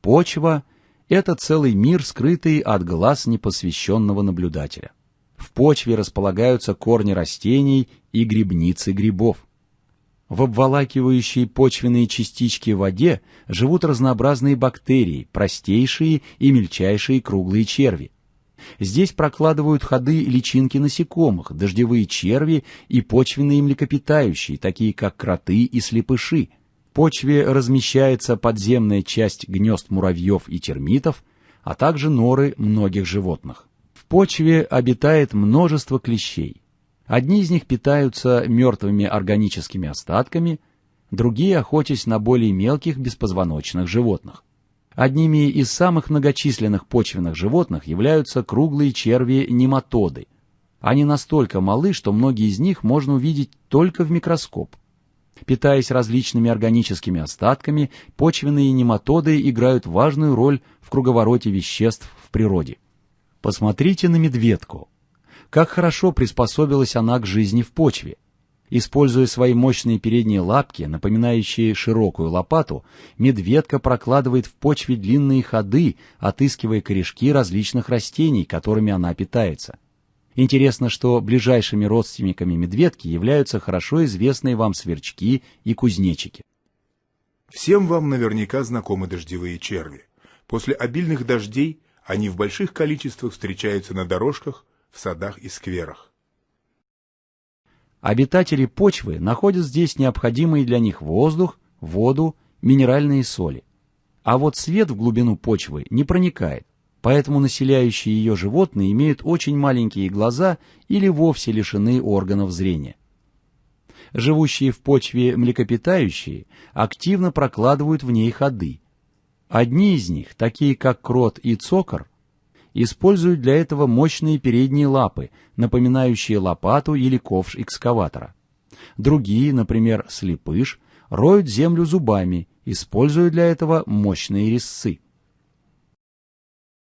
Почва – это целый мир, скрытый от глаз непосвященного наблюдателя. В почве располагаются корни растений и грибницы грибов. В обволакивающей почвенные частички в воде живут разнообразные бактерии, простейшие и мельчайшие круглые черви. Здесь прокладывают ходы личинки насекомых, дождевые черви и почвенные млекопитающие, такие как кроты и слепыши. Почве размещается подземная часть гнезд муравьев и термитов, а также норы многих животных. В почве обитает множество клещей. Одни из них питаются мертвыми органическими остатками, другие охотясь на более мелких беспозвоночных животных. Одними из самых многочисленных почвенных животных являются круглые черви-нематоды. Они настолько малы, что многие из них можно увидеть только в микроскоп. Питаясь различными органическими остатками, почвенные нематоды играют важную роль в круговороте веществ в природе. Посмотрите на медведку. Как хорошо приспособилась она к жизни в почве. Используя свои мощные передние лапки, напоминающие широкую лопату, медведка прокладывает в почве длинные ходы, отыскивая корешки различных растений, которыми она питается. Интересно, что ближайшими родственниками медведки являются хорошо известные вам сверчки и кузнечики. Всем вам наверняка знакомы дождевые черви. После обильных дождей они в больших количествах встречаются на дорожках, в садах и скверах. Обитатели почвы находят здесь необходимые для них воздух, воду, минеральные соли. А вот свет в глубину почвы не проникает, поэтому населяющие ее животные имеют очень маленькие глаза или вовсе лишены органов зрения. Живущие в почве млекопитающие активно прокладывают в ней ходы. Одни из них, такие как крот и цокор, используют для этого мощные передние лапы, напоминающие лопату или ковш экскаватора. Другие, например, слепыш, роют землю зубами, используя для этого мощные резцы.